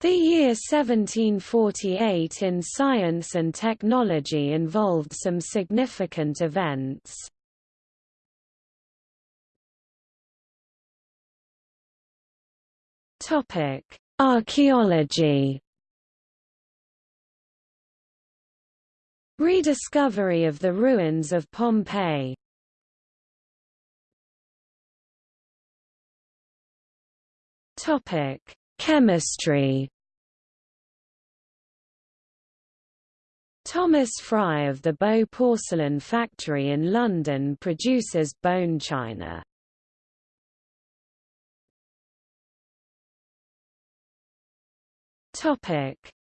The year 1748 in science and technology involved some significant events. Topic: Archaeology. Rediscovery of the ruins of Pompeii. Topic: Chemistry. Thomas Frye of the Bow Porcelain Factory in London produces bone china.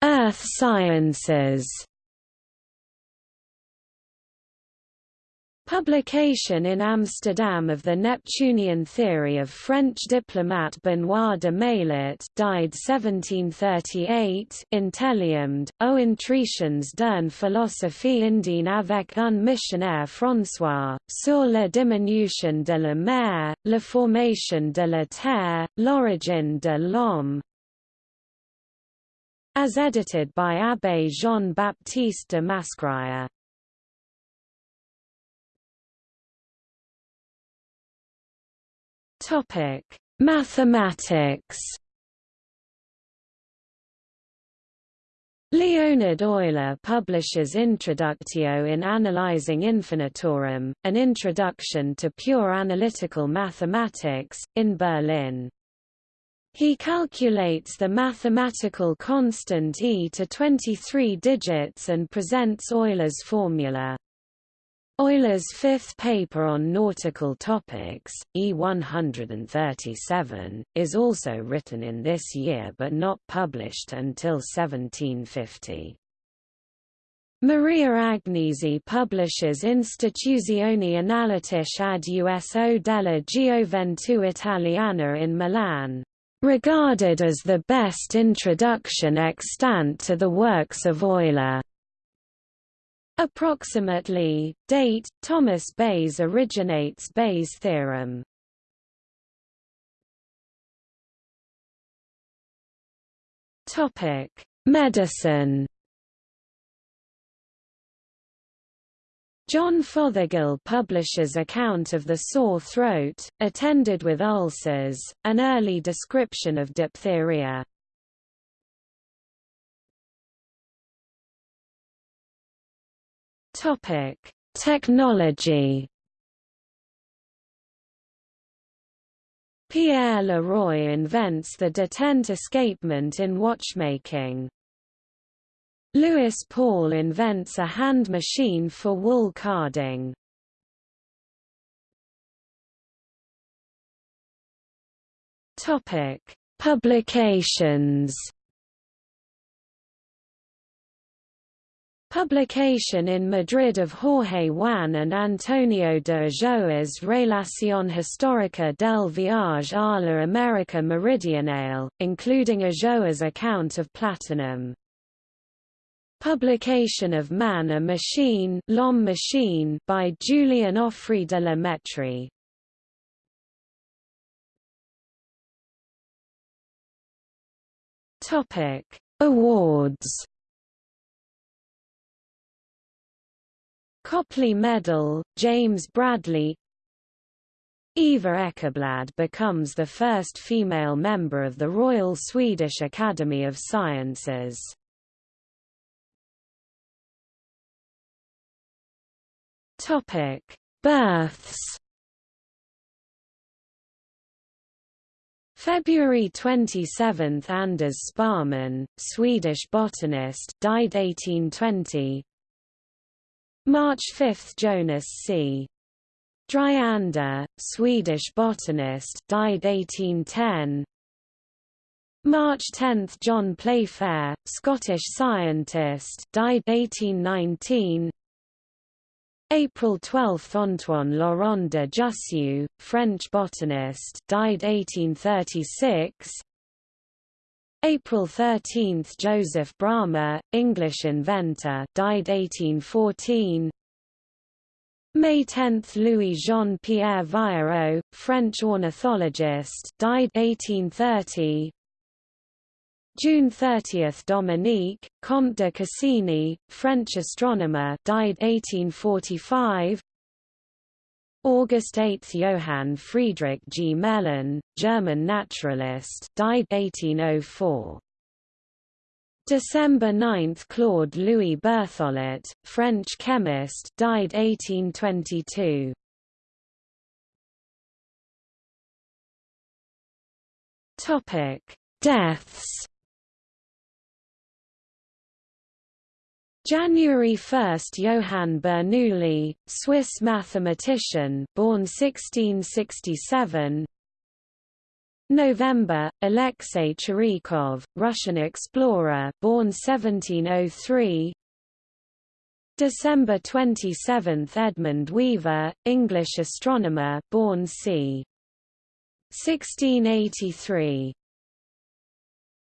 Earth Sciences. Publication in Amsterdam of the Neptunian theory of French diplomat Benoit de Maillet died 1738 Telliamed, aux intuitions d'une philosophie indienne avec un missionnaire François, sur la diminution de la mer, la formation de la terre, l'origine de l'homme, as edited by Abbé Jean-Baptiste de Mascrier. Topic: Mathematics. Leonhard Euler publishes Introductio in Analysin Infinitorum, an introduction to pure analytical mathematics, in Berlin. He calculates the mathematical constant e to 23 digits and presents Euler's formula. Euler's fifth paper on nautical topics, E137, is also written in this year but not published until 1750. Maria Agnesi publishes Istituzioni Analitiche ad uso della Gioventù Italiana in Milan regarded as the best introduction extant to the works of Euler. Approximately, date, Thomas Bayes originates Bayes' theorem. Topic: Medicine John Fothergill publishes account of the sore throat, attended with ulcers, an early description of diphtheria. Topic: Technology. Pierre Leroy invents the detent escapement in watchmaking. Louis Paul invents a hand machine for wool carding. Topic: Publications. Publication in Madrid of Jorge Juan and Antonio de Ulloa's Relación Histórica del Viaje a la América Meridional, including Ulloa's account of platinum. Publication of Man a Machine, Machine by Julien Offray de la Mettrie. Topic: Awards. Copley Medal, James Bradley Eva Ekeblad becomes the first female member of the Royal Swedish Academy of Sciences. Topic: Births. February 27 – Anders Sparrman, Swedish botanist died 1820 March 5 – Jonas C. Dryander, Swedish botanist died 1810 March 10 – John Playfair, Scottish scientist died 1819 April 12 – Antoine Laurent de Jussieu, French botanist died 1836 April 13 – Joseph Bramah, English inventor died 1814 May 10 – Louis Jean-Pierre Vieillot, French ornithologist died 1830 June 30 – Dominique, Comte de Cassini, French astronomer died 1845 August 8 – Johann Friedrich Gmelin, German naturalist died 1804 December 9 – Claude Louis Berthollet, French chemist died 1822 Deaths January 1 – Johann Bernoulli, Swiss mathematician born 1667 November – Alexei Chirikov, Russian explorer born 1703 December 27 – Edmund Weaver, English astronomer born c. 1683